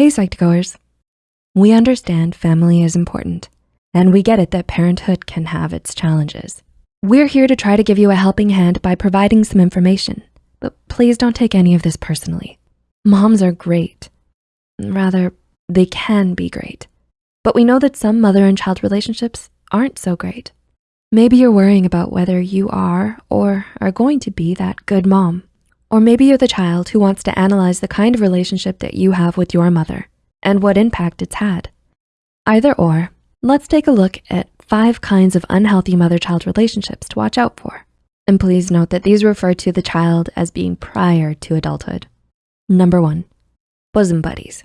Hey Psych2Goers. We understand family is important and we get it that parenthood can have its challenges. We're here to try to give you a helping hand by providing some information, but please don't take any of this personally. Moms are great. Rather, they can be great. But we know that some mother and child relationships aren't so great. Maybe you're worrying about whether you are or are going to be that good mom. Or maybe you're the child who wants to analyze the kind of relationship that you have with your mother and what impact it's had. Either or, let's take a look at five kinds of unhealthy mother-child relationships to watch out for. And please note that these refer to the child as being prior to adulthood. Number one, bosom buddies.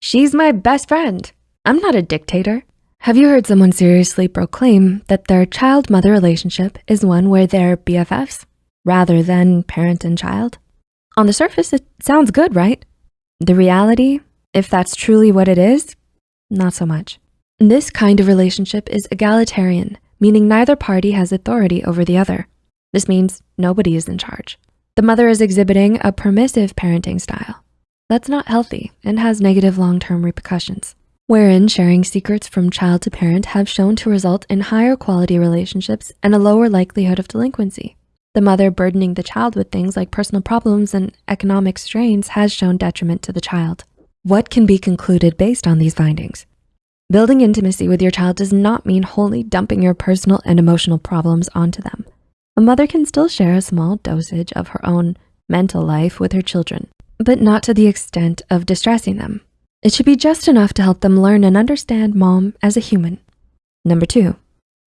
She's my best friend. I'm not a dictator. Have you heard someone seriously proclaim that their child-mother relationship is one where they're BFFs rather than parent and child? On the surface, it sounds good, right? The reality, if that's truly what it is, not so much. This kind of relationship is egalitarian, meaning neither party has authority over the other. This means nobody is in charge. The mother is exhibiting a permissive parenting style. That's not healthy and has negative long-term repercussions, wherein sharing secrets from child to parent have shown to result in higher quality relationships and a lower likelihood of delinquency. The mother burdening the child with things like personal problems and economic strains has shown detriment to the child. What can be concluded based on these findings? Building intimacy with your child does not mean wholly dumping your personal and emotional problems onto them. A mother can still share a small dosage of her own mental life with her children, but not to the extent of distressing them. It should be just enough to help them learn and understand mom as a human. Number two,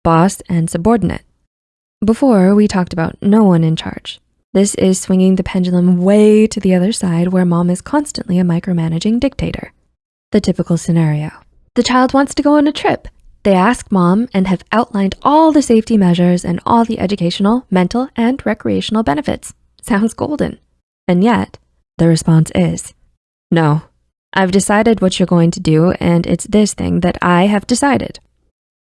boss and subordinate. Before, we talked about no one in charge. This is swinging the pendulum way to the other side where mom is constantly a micromanaging dictator. The typical scenario. The child wants to go on a trip. They ask mom and have outlined all the safety measures and all the educational, mental, and recreational benefits. Sounds golden. And yet, the response is, no, I've decided what you're going to do and it's this thing that I have decided.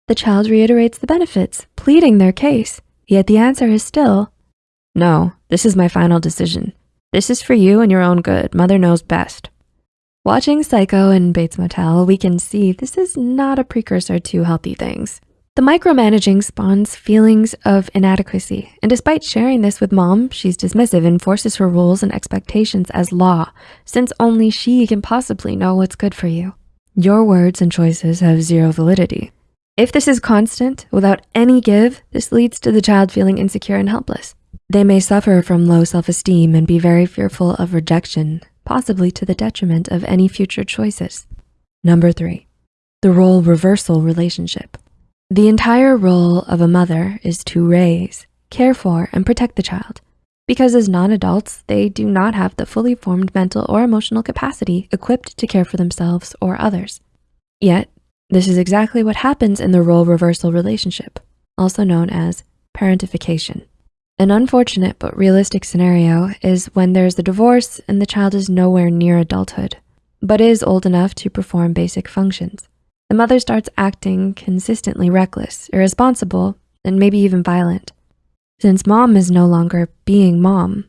The child reiterates the benefits, pleading their case, yet the answer is still, no, this is my final decision. This is for you and your own good. Mother knows best. Watching Psycho and Bates Motel, we can see this is not a precursor to healthy things. The micromanaging spawns feelings of inadequacy, and despite sharing this with mom, she's dismissive and forces her rules and expectations as law, since only she can possibly know what's good for you. Your words and choices have zero validity. If this is constant, without any give, this leads to the child feeling insecure and helpless. They may suffer from low self-esteem and be very fearful of rejection, possibly to the detriment of any future choices. Number three, the role reversal relationship. The entire role of a mother is to raise, care for, and protect the child because as non-adults, they do not have the fully formed mental or emotional capacity equipped to care for themselves or others. Yet, this is exactly what happens in the role reversal relationship, also known as parentification. An unfortunate but realistic scenario is when there's a divorce and the child is nowhere near adulthood, but is old enough to perform basic functions. The mother starts acting consistently reckless, irresponsible, and maybe even violent. Since mom is no longer being mom,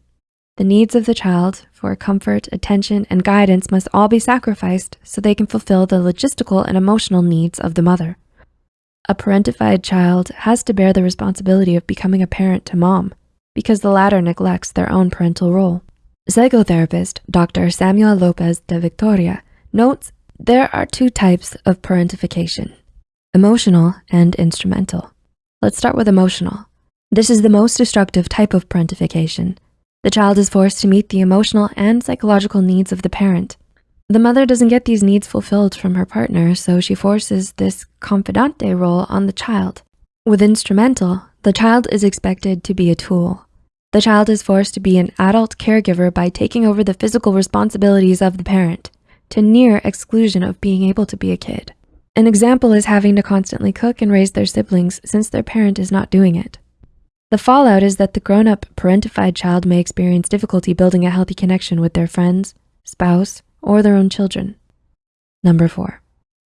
the needs of the child for comfort, attention, and guidance must all be sacrificed so they can fulfill the logistical and emotional needs of the mother. A parentified child has to bear the responsibility of becoming a parent to mom because the latter neglects their own parental role. Psychotherapist Dr. Samuel Lopez de Victoria notes there are two types of parentification, emotional and instrumental. Let's start with emotional. This is the most destructive type of parentification. The child is forced to meet the emotional and psychological needs of the parent. The mother doesn't get these needs fulfilled from her partner, so she forces this confidante role on the child. With instrumental, the child is expected to be a tool. The child is forced to be an adult caregiver by taking over the physical responsibilities of the parent to near exclusion of being able to be a kid. An example is having to constantly cook and raise their siblings since their parent is not doing it. The fallout is that the grown-up parentified child may experience difficulty building a healthy connection with their friends, spouse, or their own children. Number four,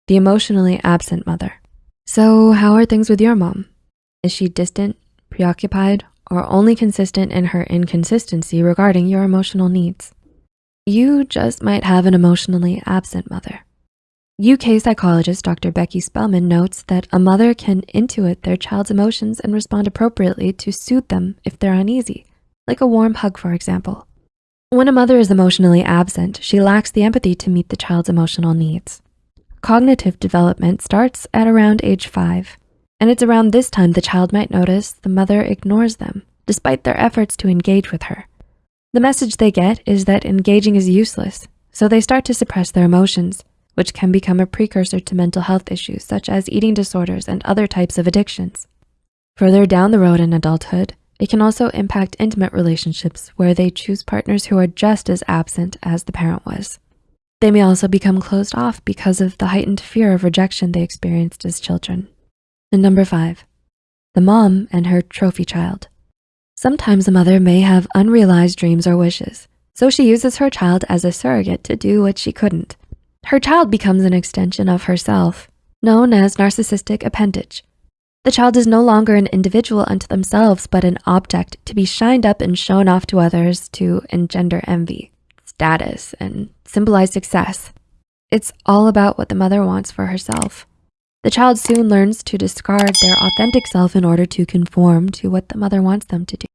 the emotionally absent mother. So how are things with your mom? Is she distant, preoccupied, or only consistent in her inconsistency regarding your emotional needs? You just might have an emotionally absent mother. UK psychologist Dr. Becky Spellman notes that a mother can intuit their child's emotions and respond appropriately to soothe them if they're uneasy, like a warm hug, for example. When a mother is emotionally absent, she lacks the empathy to meet the child's emotional needs. Cognitive development starts at around age five, and it's around this time the child might notice the mother ignores them, despite their efforts to engage with her. The message they get is that engaging is useless, so they start to suppress their emotions, which can become a precursor to mental health issues such as eating disorders and other types of addictions. Further down the road in adulthood, it can also impact intimate relationships where they choose partners who are just as absent as the parent was. They may also become closed off because of the heightened fear of rejection they experienced as children. And number five, the mom and her trophy child. Sometimes a mother may have unrealized dreams or wishes, so she uses her child as a surrogate to do what she couldn't. Her child becomes an extension of herself, known as narcissistic appendage. The child is no longer an individual unto themselves, but an object to be shined up and shown off to others to engender envy, status, and symbolize success. It's all about what the mother wants for herself. The child soon learns to discard their authentic self in order to conform to what the mother wants them to do.